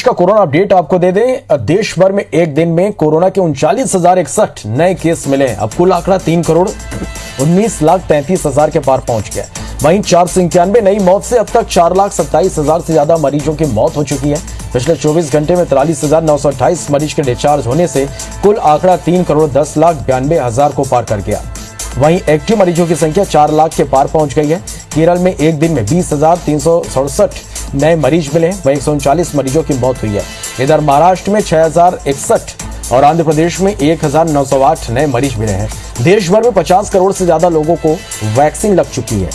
देश का corona update आपको दे दें। देश भर में एक दिन में कोरोना के उनचालीस हज़ार इकसठ नए केस मिले हैं। अब कुल आंकड़ा तीन करोड़ उन्नीस लाख तैंतीस हज़ार के पार पहुँच गया वहीं चार सौ इक्यानवे नई मौत से अब तक चार लाख सत्ताईस हज़ार से ज़्यादा मरीजों की मौत हो चुकी है। पिछले 24 घंटे में तिरालीस हज़ार नौ सौ अट्ठाईस मरीज़ के डिस्चार्ज होने से कुल आंकड़ा तीन करोड़ दस लाख बयानबे हज़ार को पार कर गया। वहीं एक्टिव मरीजों की संख्या चार लाख के पार पहुँच गई है। केरल में एक दिन में बीस नए मरीज़ मिले हैं। वही एक मरीजों की मौत हुई है। इधर महाराष्ट्र में छह हज़ार इकसठ और आंध्र प्रदेश में एक हज़ार नौ सौ आठ नए मरीज़ मिले हैं। देश भर में पचास करोड़ से ज़्यादा लोगों को वैक्सीन लग चुकी है।